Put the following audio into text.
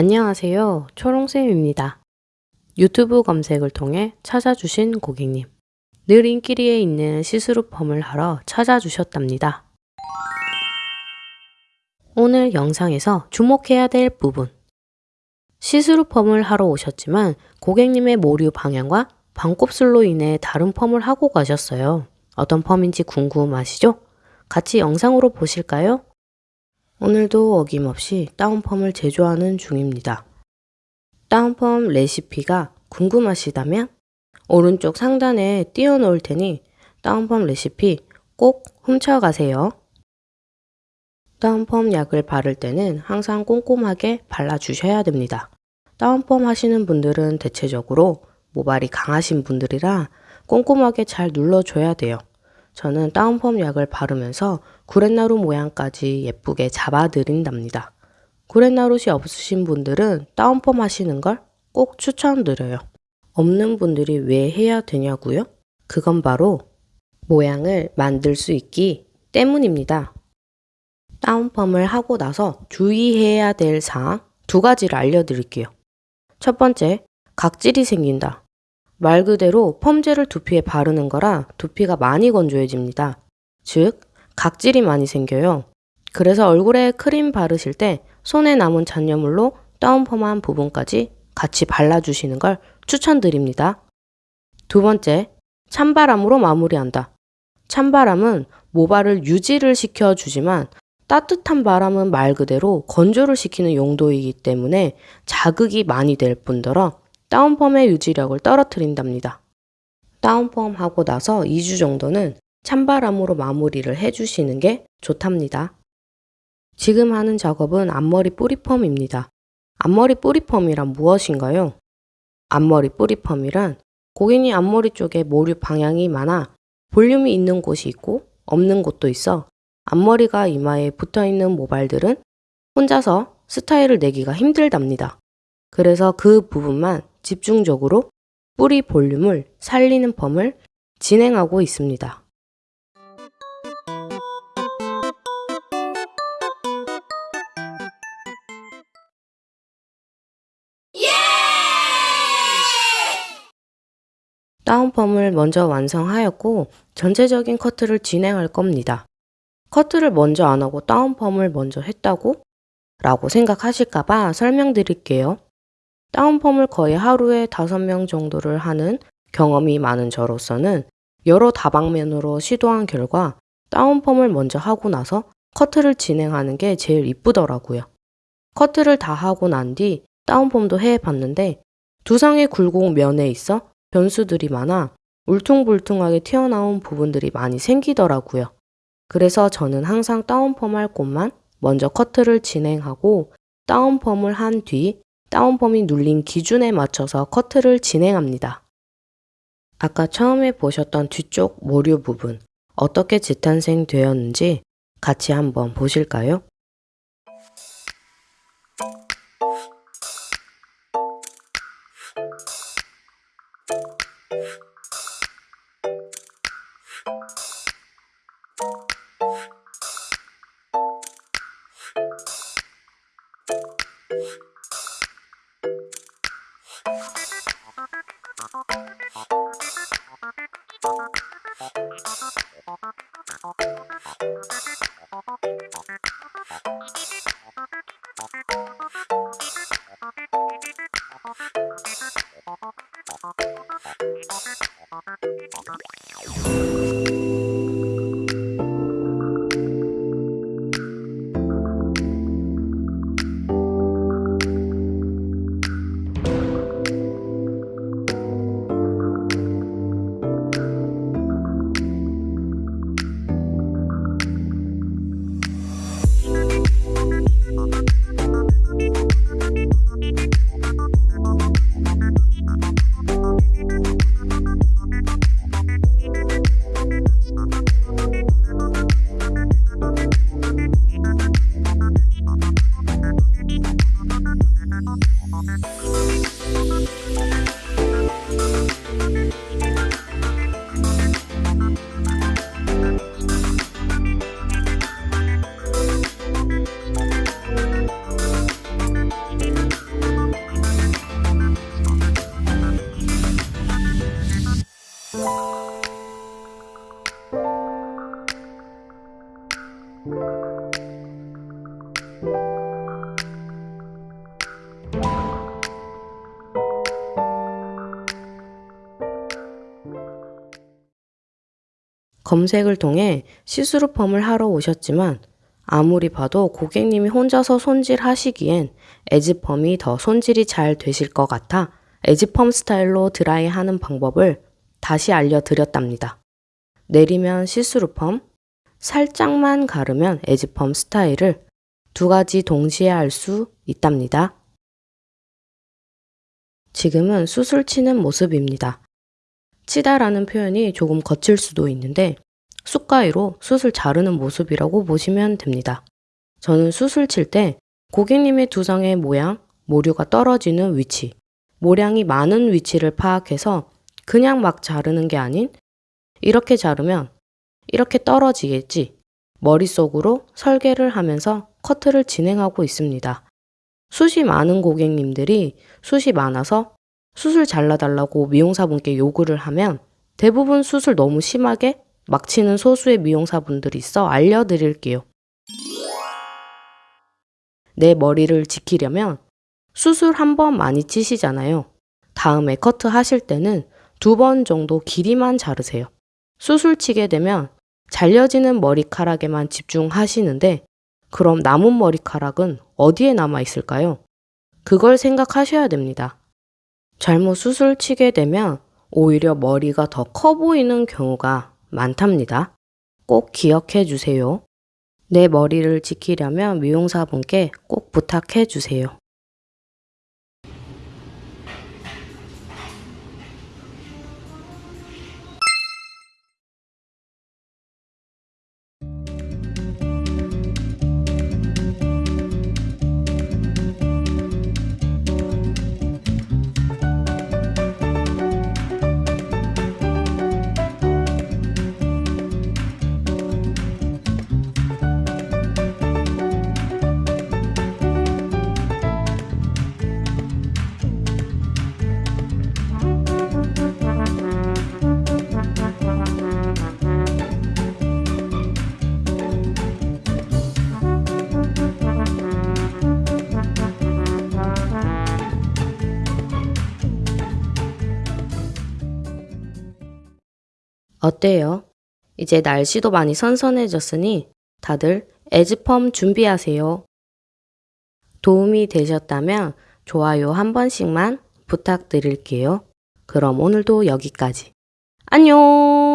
안녕하세요. 초롱쌤입니다. 유튜브 검색을 통해 찾아주신 고객님. 늘 인기리에 있는 시스루 펌을 하러 찾아주셨답니다. 오늘 영상에서 주목해야 될 부분. 시스루 펌을 하러 오셨지만 고객님의 모류 방향과 반곱슬로 인해 다른 펌을 하고 가셨어요. 어떤 펌인지 궁금하시죠? 같이 영상으로 보실까요? 오늘도 어김없이 다운펌을 제조하는 중입니다. 다운펌 레시피가 궁금하시다면 오른쪽 상단에 띄워놓을 테니 다운펌 레시피 꼭 훔쳐가세요. 다운펌 약을 바를 때는 항상 꼼꼼하게 발라주셔야 됩니다. 다운펌 하시는 분들은 대체적으로 모발이 강하신 분들이라 꼼꼼하게 잘 눌러줘야 돼요. 저는 다운펌 약을 바르면서 구렛나루 모양까지 예쁘게 잡아드린답니다. 구렛나룻이 없으신 분들은 다운펌 하시는 걸 꼭 추천드려요. 없는 분들이 왜 해야 되냐고요? 그건 바로 모양을 만들 수 있기 때문입니다. 다운펌을 하고 나서 주의해야 될 사항 두 가지를 알려드릴게요. 첫 번째, 각질이 생긴다. 말 그대로 펌젤을 두피에 바르는 거라 두피가 많이 건조해집니다. 즉, 각질이 많이 생겨요. 그래서 얼굴에 크림 바르실 때 손에 남은 잔여물로 다운펌한 부분까지 같이 발라주시는 걸 추천드립니다. 두 번째, 찬바람으로 마무리한다. 찬바람은 모발을 유지를 시켜주지만 따뜻한 바람은 말 그대로 건조를 시키는 용도이기 때문에 자극이 많이 될 뿐더러 다운펌의 유지력을 떨어뜨린답니다. 다운펌 하고 나서 2주 정도는 찬바람으로 마무리를 해주시는 게 좋답니다. 지금 하는 작업은 앞머리 뿌리펌입니다. 앞머리 뿌리펌이란 무엇인가요? 앞머리 뿌리펌이란 고객님 앞머리 쪽에 모류 방향이 많아 볼륨이 있는 곳이 있고 없는 곳도 있어 앞머리가 이마에 붙어 있는 모발들은 혼자서 스타일을 내기가 힘들답니다. 그래서 그 부분만 집중적으로 뿌리 볼륨을 살리는 펌을 진행하고 있습니다. 다운펌을 먼저 완성하였고 전체적인 커트를 진행할 겁니다. 커트를 먼저 안 하고 다운펌을 먼저 했다고? 라고 생각하실까봐 설명드릴게요. 다운펌을 거의 하루에 5명 정도를 하는 경험이 많은 저로서는 여러 다방면으로 시도한 결과 다운펌을 먼저 하고 나서 커트를 진행하는 게 제일 이쁘더라고요. 커트를 다 하고 난 뒤 다운펌도 해봤는데 두상의 굴곡 면에 있어 변수들이 많아 울퉁불퉁하게 튀어나온 부분들이 많이 생기더라고요. 그래서 저는 항상 다운펌 할 곳만 먼저 커트를 진행하고 다운펌을 한 뒤 다운펌이 눌린 기준에 맞춰서 커트를 진행합니다. 아까 처음에 보셨던 뒤쪽 모류 부분 어떻게 재탄생 되었는지 같이 한번 보실까요? あっ。 검색을 통해 시스루펌을 하러 오셨지만 아무리 봐도 고객님이 혼자서 손질하시기엔 애즈펌이 더 손질이 잘 되실 것 같아 애즈펌 스타일로 드라이 하는 방법을 다시 알려드렸답니다. 내리면 시스루펌, 살짝만 가르면 애즈펌 스타일을 두 가지 동시에 할 수 있답니다. 지금은 숱을 치는 모습입니다. 치다라는 표현이 조금 거칠 수도 있는데 쑥가위로 수술 자르는 모습이라고 보시면 됩니다. 저는 수술 칠때 고객님의 두상의 모양, 모류가 떨어지는 위치, 모량이 많은 위치를 파악해서 그냥 막 자르는 게 아닌 이렇게 자르면 이렇게 떨어지겠지 머릿속으로 설계를 하면서 커트를 진행하고 있습니다. 숱이 많은 고객님들이 숱이 많아서 수술 잘라달라고 미용사분께 요구를 하면 대부분 수술 너무 심하게 막 치는 소수의 미용사분들이 있어 알려드릴게요. 내 머리를 지키려면 수술 한 번 많이 치시잖아요. 다음에 커트 하실 때는 두 번 정도 길이만 자르세요. 수술 치게 되면 잘려지는 머리카락에만 집중하시는데 그럼 남은 머리카락은 어디에 남아 있을까요? 그걸 생각하셔야 됩니다. 잘못 수술 치게 되면 오히려 머리가 더 커 보이는 경우가 많답니다. 꼭 기억해 주세요. 내 머리를 지키려면 미용사분께 꼭 부탁해 주세요. 어때요? 이제 날씨도 많이 선선해졌으니 다들 에즈펌 준비하세요. 도움이 되셨다면 좋아요 한 번씩만 부탁드릴게요. 그럼 오늘도 여기까지. 안녕!